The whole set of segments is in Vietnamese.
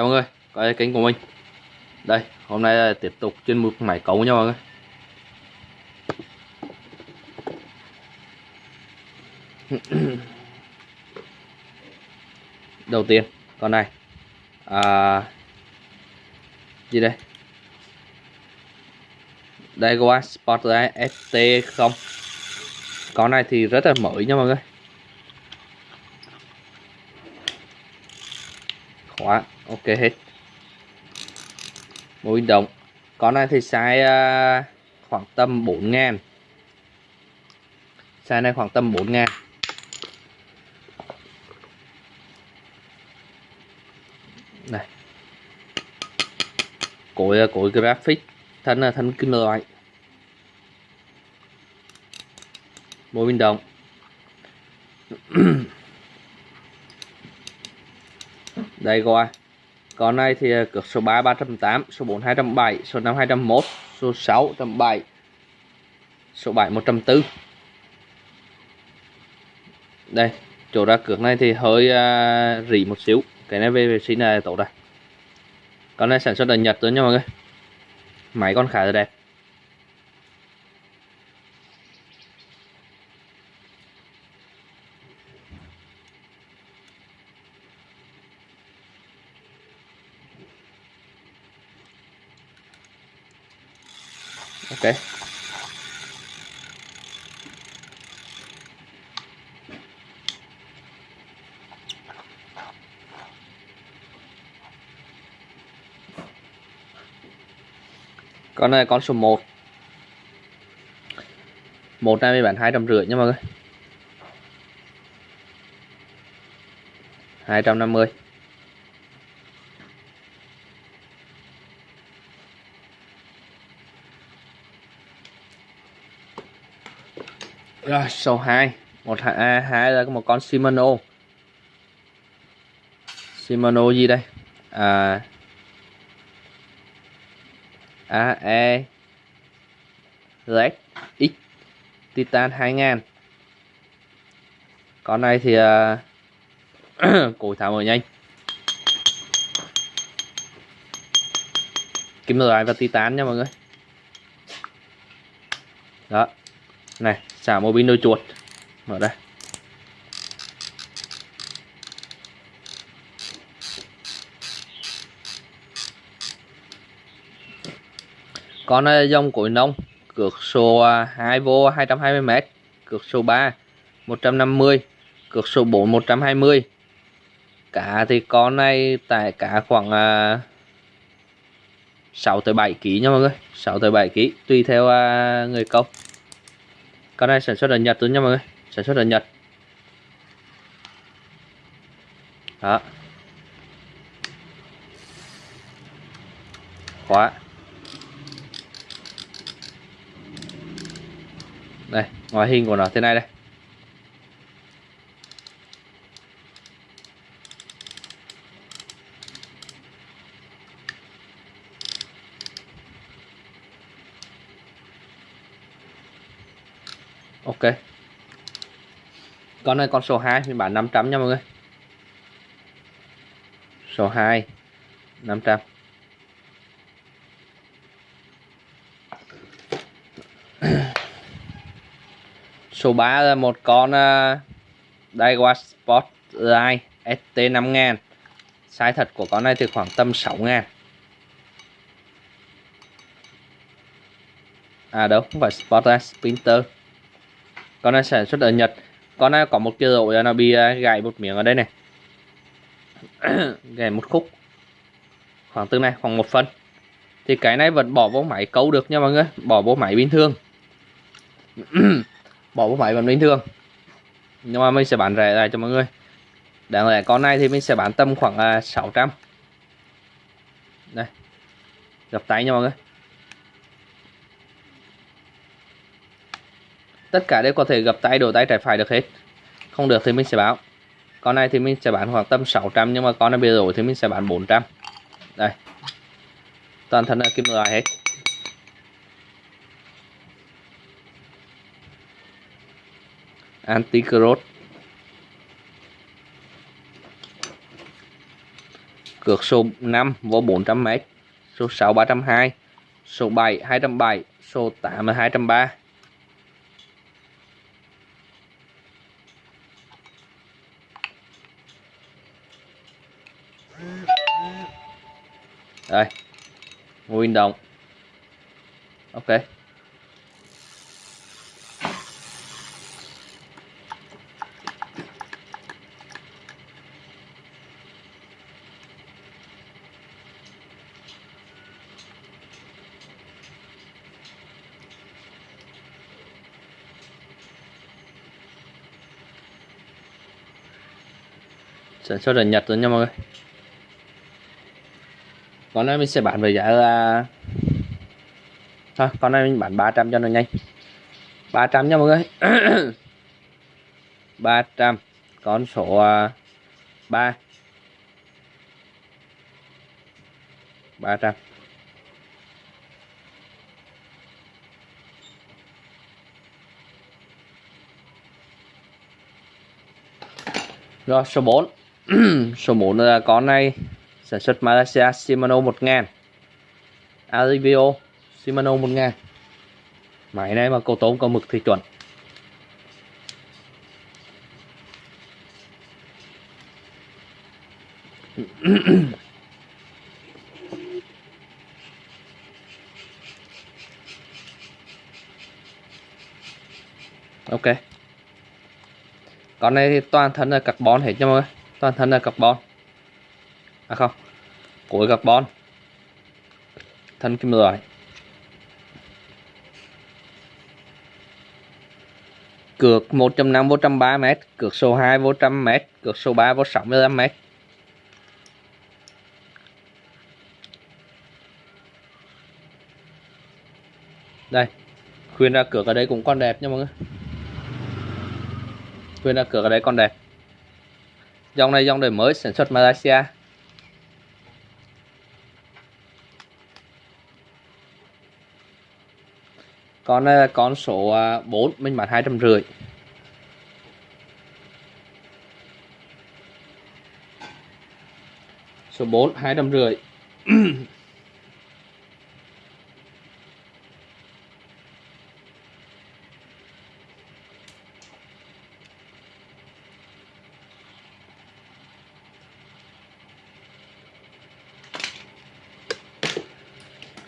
chào mọi người coi kênh của mình. Đây hôm nay là tiếp tục chuyên mục máy cấu nha mọi người. Đầu tiên con này. À, gì đây? Đây qua spotter ST0 con này thì rất là mới nha mọi người khóa ok hết. Mối động con này thì size uh, khoảng tầm 4 ngàn. Size này khoảng tầm 4 ngàn. Này. Cối à, cối graphic. Thân là thân kim loại. Mối bình động đây coi con này thì ờ, cược số 3 308 số 4 207 số 5 201 số 6 107 số 7 104 đây chỗ ra cược này thì hơi uh, rỉ một xíu. Cái này về vệ sinh là tốt rồi con này sản xuất ở Nhật rồi nha mọi người. Máy con khá là đẹp. Ok. Con này con số 1 một này mình bán hai trăm rưỡi nha mọi người. Hai trăm năm mươi. Rồi số 2 một hai à, hai là một con Shimano. Shimano gì đây? À. E. Z X Titan 2000 con này thì à, uh, cổ tháo mở nhanh. Kim loại và titan nha mọi người. Đó. Này xả mô bin đôi chuột. Mở đây. Con này dòng cối nông cược số ờ, 2V 220m cược số 3 150 cược số 4 120 cá thì con này tại cả khoảng ờ, 6 tới 7 kg nha mọi người 6 tới 7 kg tùy theo người công con này sản xuất ở Nhật luôn nha mọi người. Sản xuất ở Nhật. Đó. Khóa. Đây, ngoại hình của nó thế này đây. Ok. Con này con số 2 mình bán 500 nha mọi người. Số 2 500 số 3 là một con uh, Daiwa Sport Line ST 5000 size thật của con này thì khoảng tầm 6 ngàn. À đâu không phải Sport Sprinter con này sản xuất ở Nhật. Con này có một cái lỗ nó bị à, gãy một miếng ở đây này. Gãy một khúc. Khoảng từ này, khoảng một phần. Thì cái này vẫn bỏ vô máy câu được nha mọi người. Bỏ vô máy bình thường. Bỏ vô máy vẫn bình thường. Nhưng mà mình sẽ bán rẻ lại cho mọi người. Đáng lẽ con này thì mình sẽ bán tầm khoảng à, 600 đây. Gặp tay nha mọi người. Tất cả đều có thể gập tay đổ tay trái phải được hết. Không được thì mình sẽ báo. Con này thì mình sẽ bán khoảng tầm 600 nhưng mà con này bị đổi thì mình sẽ bán 400 đây. Toàn thân là kim loại hết. Anti cross cược số 5 vô 400m số 6 320 số 7 207 số 8 là 230 đây. Nguyên động. Ok. Sản xuất ở Nhật rồi nha mọi người con này mình sẽ bán với giá là thôi, con này mình bán 300 cho nó nhanh. 300 nha mọi người. 300 con số ờ, 3 300 rồi, số 4 số 4 là con này sản xuất Malaysia Shimano 1000 Alivio Shimano 1000 máy này mà cầu tốn có mực thì chuẩn. Ok. Con này thì toàn thân là carbon hết nha mọi người. Toàn thân là carbon à không cuối carbon thân kim loại cược 105 vô 130 m, cược số 2 vô 100 m, cược số 3 vô 65 m. Đây, khuyên ra cược ở đây cũng còn đẹp nha mọi người. Khuyên ra cược ở đây còn đẹp. Dòng này dòng đời mới sản xuất Malaysia. Con này là con số ờ, 4 mình bán hai trăm rưỡi. Số 4 hai trăm rưỡi.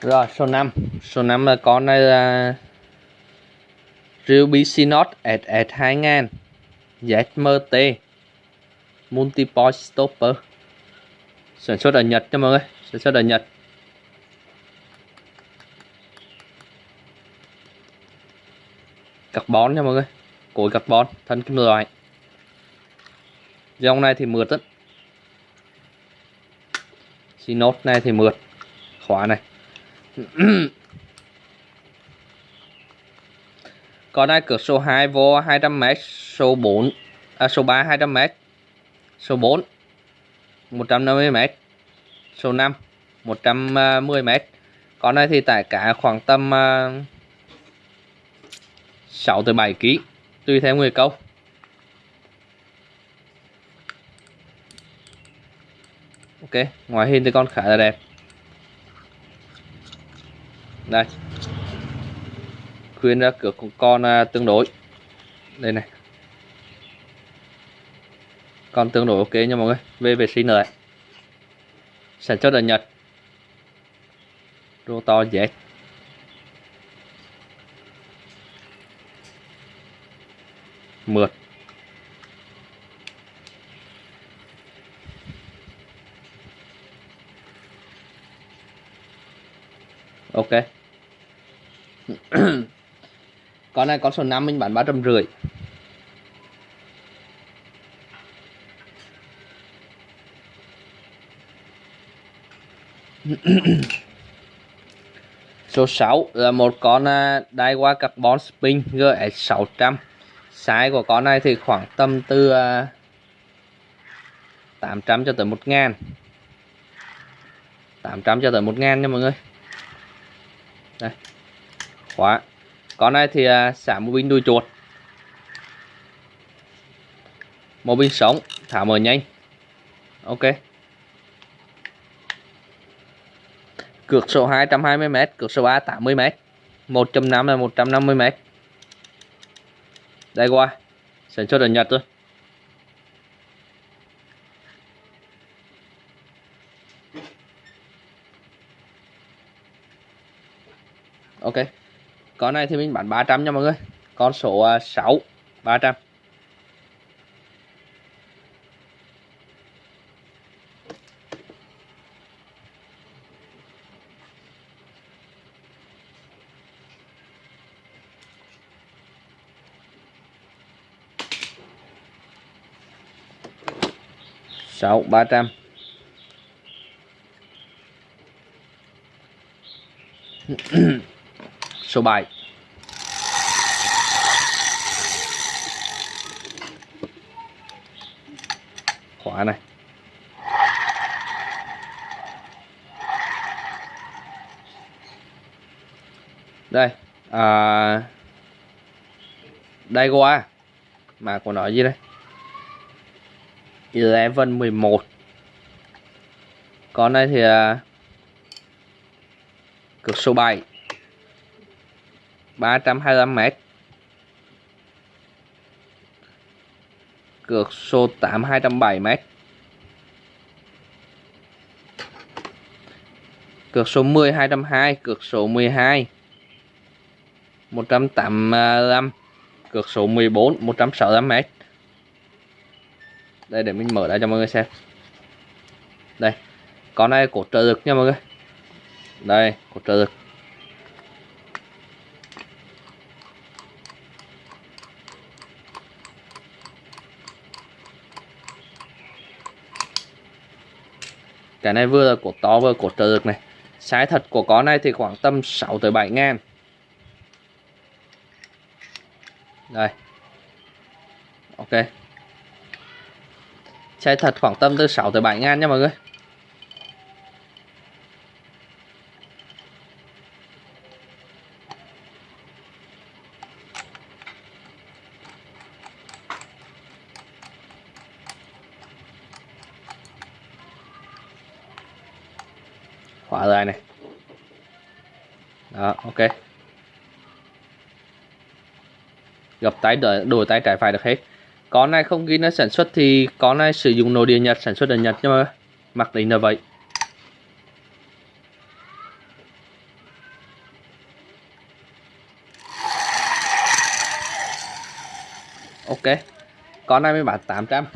Rồi, số 5 Số 5 là con này là Ruby Synod SS2000 ZMT Multipoint Stopper. Sản xuất ở Nhật nha mọi người Sản xuất ở Nhật. Carbon nha mọi người Cối carbon, thân kim loại. Dòng này thì mượt rất Synod này thì mượt. Khóa này. Con này cược số 2 vô 200m, số 4 à, số 3 200m, số 4 150m, số 5 110m. Con này thì tải cả khoảng tầm à, uh, 6 tới 7 kg tùy theo người câu. Ok, ngoài hình thì con khá là đẹp đây khuyên ra cửa con à, tương đối. Đây này. Con tương đối ok nha mọi người. Về vệ sinh rồi sản xuất ở Nhật. Rô to dễ. Mượt. Ok. con này con số 5 mình bán ba trăm rưỡi. Số 6 là một con à, Daiwa Carbon Spin GS600 size của con này thì khoảng tầm từ à, 800 cho tới 1 ngàn. 800 cho tới 1 ngàn nha mọi người. Đây. Khóa con này thì à, xả một bình đuôi chuột. Một bình sống, thả mở nhanh. Ok. Cược số 220m cược số 3 80m 1.5 là 150m đây qua, sản xuất ở Nhật thôi. Ok con này thì mình bán 300 nha mọi người. Con số 6 300 6 300 số 7 này đây à, đây qua mà còn nói gì đây? Eleven 11 con này thì à, cực số 7 325 mét. Cược số 8 207 mét. Cược số 10 202 cược số 12 185 cược số 14 165m đây, để mình mở ra cho mọi người xem. Đây, con này cột trợ lực nha mọi người. Đây cột trợ lực. Cái này vừa là cột to, vừa là cột trợ lực này. Sái thật của con này thì khoảng tầm 6 tới 7 ngàn. Đây. Ok. Sái thật khoảng tầm từ 6 tới 7 ngàn nha mọi người. Khóa dài này. Đó, ok. Gập tay đổi tay trái phải được hết. Con này không ghi nó sản xuất thì con này sử dụng nội địa Nhật, sản xuất ở Nhật nhưng mà mặc định là vậy. Ok. Con này mới bán 800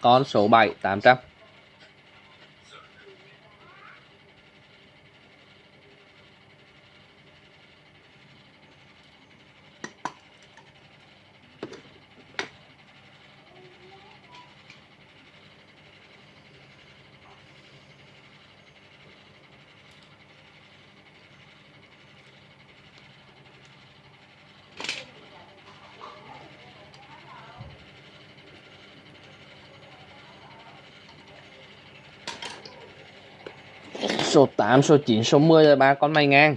con số 7 800 số 8, số 9, số 10 là ba con mày ngang.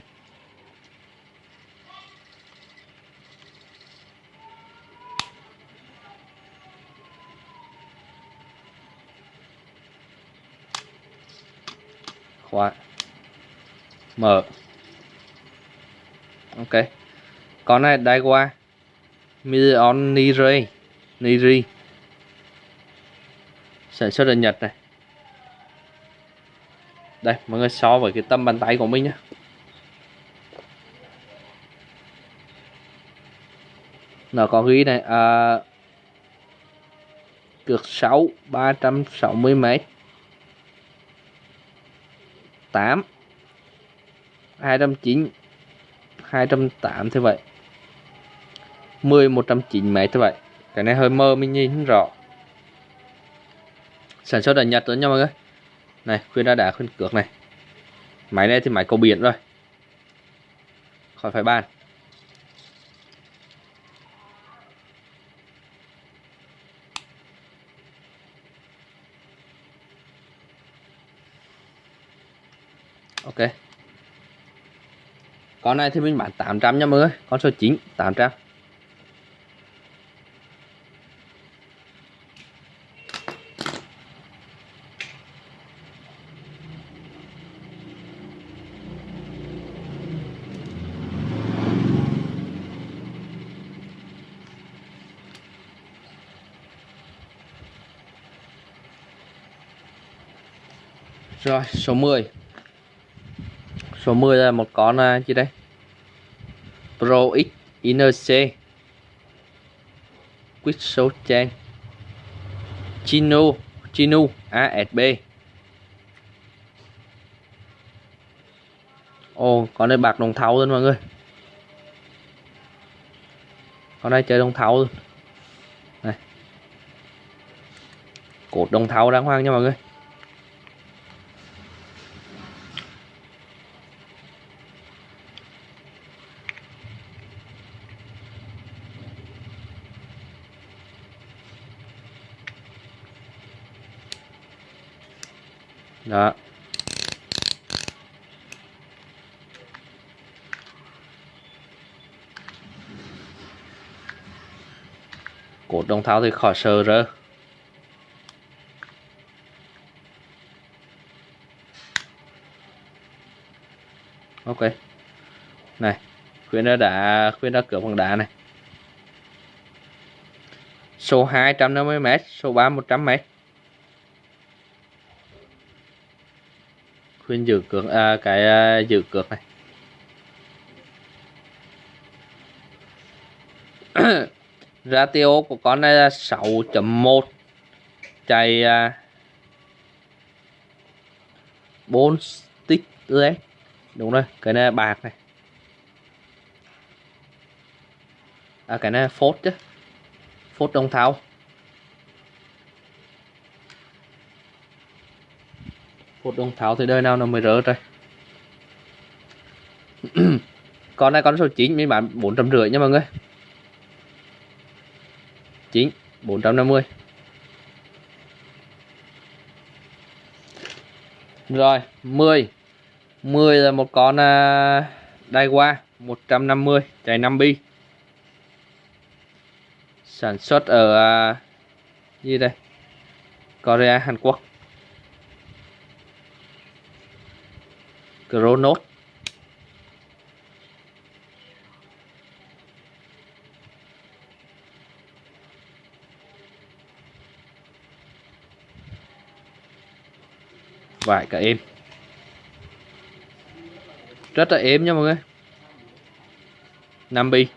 Khóa. Mở. Ok. Con này đai qua. Million Niri Niri sản xuất ở Nhật này đây mọi người so với cái tầm bàn tay của mình nhé nó có ghi này à, cược 6 360 m 8 209 208 thế vậy. 10 109 m thế vậy. Cái này hơi mơ mình nhìn không rõ. Sản xuất ở Nhật đó nha mọi người này, khuyên ra đá khuyên cược này. Máy này thì máy cầu biển rồi. Khỏi phải bàn. Ok. Con này thì mình bán 800 nha mọi người. Con số 9 800 rồi số 10 số 10 là một con uh, gì đây? Pro X Inner C. Quick Show Chain Chino Chino ASB Ồ con này bạc đồng thau luôn mọi người. Con này chơi đồng thau luôn. Này. Cột đồng thau đáng hoang nha mọi người đó cột đồng thao thì khỏi sờ rơ ok. Này khuyên đã đã khuyên đã cửa bằng đá này. Số 250m số 3 100m khuyên giữ cược à, cái à, giữ cược này. Ratio của con này là 6.1 chạy à, 4 stick đấy đúng rồi cái này là bạc này. À cái này là phốt chứ. Phốt đông tháo phốt đồng tháo thì đời nào nó mới rỡ rồi con này con số 9 mình bán bốn trăm rưỡi nha mọi người. 9 450 rồi 10 10 là một con uh, đai qua 150 chạy 5 bi. Sản xuất ở như gì đây? Korea Hàn Quốc. Kronos. Vải cả êm rất là êm nha mọi người. 5 bi.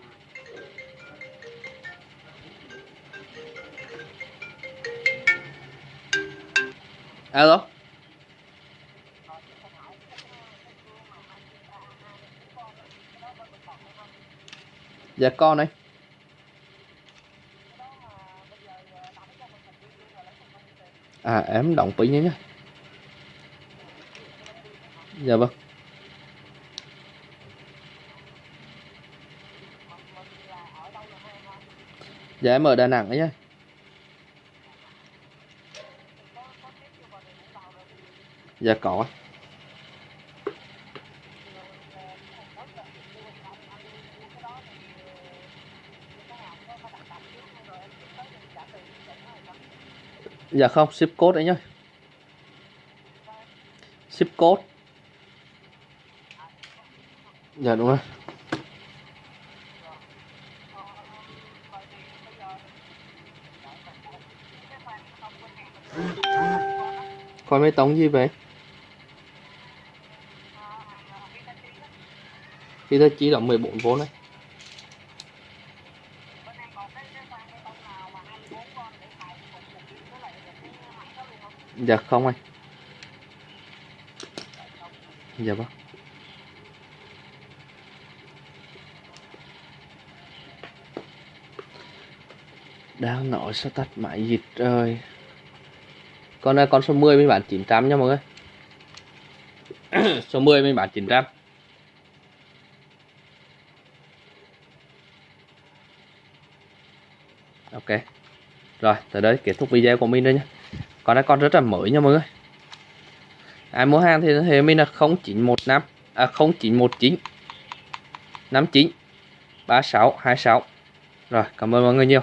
Alo. Dạ con đây à em động pin nhé nhé dạ vâng dạ em ở đà nẵng ấy nhá dạ có Dạ không, ship code đấy nhá. Ship code. Dạ đúng rồi. Coi mấy tống gì vậy? Khi ta chỉ là 14V đấy. Dạ không anh Dạ vâng Đang nói sao tắt máy dịch rồi Con này con số 10 mình bán 900 nha mọi người. Số 10 mình bán 900 Ok. Rồi, tới đây kết thúc video của mình đây nha con này con rất là mới nha mọi người. Ai mua hàng thì thì mình là 0915 à 0919 59 3626 rồi, cảm ơn mọi người nhiều.